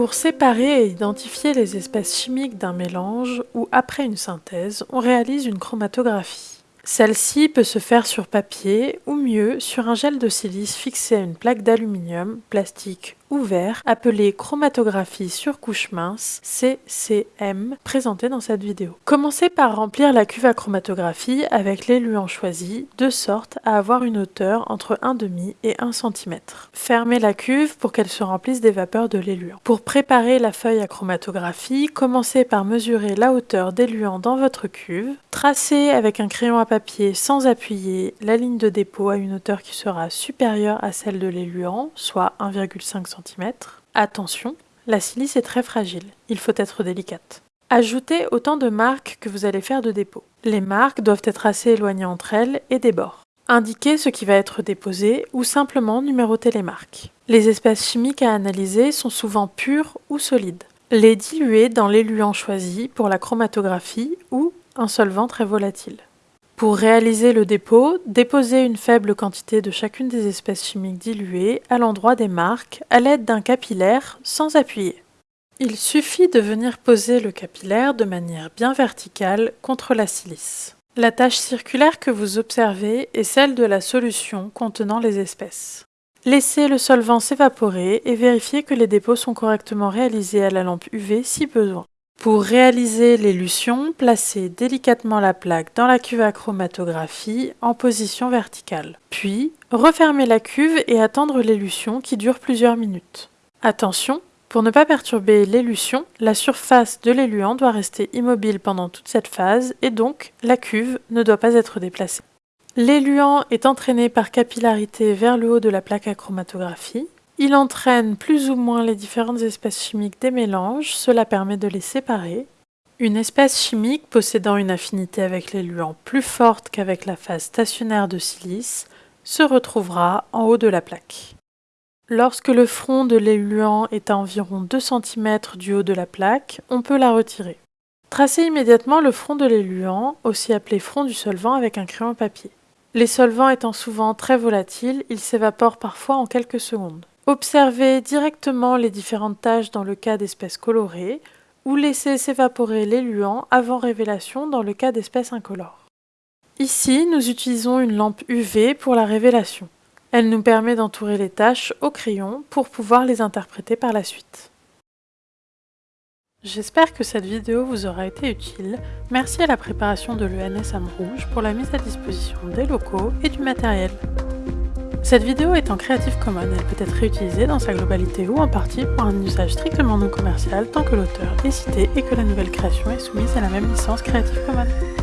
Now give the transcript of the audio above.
Pour séparer et identifier les espèces chimiques d'un mélange ou après une synthèse, on réalise une chromatographie. Celle-ci peut se faire sur papier ou mieux sur un gel de silice fixé à une plaque d'aluminium, plastique ou verre appelée chromatographie sur couche mince CCM présentée dans cette vidéo. Commencez par remplir la cuve à chromatographie avec l'éluant choisi de sorte à avoir une hauteur entre 1,5 et 1 cm. Fermez la cuve pour qu'elle se remplisse des vapeurs de l'éluant. Pour préparer la feuille à chromatographie, commencez par mesurer la hauteur d'éluant dans votre cuve. Tracez avec un crayon à papier sans appuyer la ligne de dépôt à une hauteur qui sera supérieure à celle de l'éluant, soit 1,5 cm. Attention, la silice est très fragile, il faut être délicate. Ajoutez autant de marques que vous allez faire de dépôt. Les marques doivent être assez éloignées entre elles et des bords. Indiquez ce qui va être déposé ou simplement numérotez les marques. Les espèces chimiques à analyser sont souvent pures ou solides. Les diluer dans l'éluant choisi pour la chromatographie ou un solvant très volatile. Pour réaliser le dépôt, déposez une faible quantité de chacune des espèces chimiques diluées à l'endroit des marques à l'aide d'un capillaire sans appuyer. Il suffit de venir poser le capillaire de manière bien verticale contre la silice. La tache circulaire que vous observez est celle de la solution contenant les espèces. Laissez le solvant s'évaporer et vérifiez que les dépôts sont correctement réalisés à la lampe UV si besoin. Pour réaliser l'élution, placez délicatement la plaque dans la cuve à chromatographie en position verticale. Puis, refermez la cuve et attendre l'élution qui dure plusieurs minutes. Attention, pour ne pas perturber l'élution, la surface de l'éluant doit rester immobile pendant toute cette phase et donc la cuve ne doit pas être déplacée. L'éluant est entraîné par capillarité vers le haut de la plaque à chromatographie. Il entraîne plus ou moins les différentes espèces chimiques des mélanges, cela permet de les séparer. Une espèce chimique possédant une affinité avec l'éluant plus forte qu'avec la phase stationnaire de silice se retrouvera en haut de la plaque. Lorsque le front de l'éluant est à environ 2 cm du haut de la plaque, on peut la retirer. Tracez immédiatement le front de l'éluant, aussi appelé front du solvant avec un crayon papier. Les solvants étant souvent très volatiles, ils s'évaporent parfois en quelques secondes. Observez directement les différentes taches dans le cas d'espèces colorées ou laissez s'évaporer l'éluant avant révélation dans le cas d'espèces incolores. Ici, nous utilisons une lampe UV pour la révélation. Elle nous permet d'entourer les taches au crayon pour pouvoir les interpréter par la suite. J'espère que cette vidéo vous aura été utile. Merci à la préparation de l'ENS Rouge pour la mise à disposition des locaux et du matériel. Cette vidéo est en Creative Commons, elle peut être réutilisée dans sa globalité ou en partie pour un usage strictement non commercial tant que l'auteur est cité et que la nouvelle création est soumise à la même licence Creative Commons.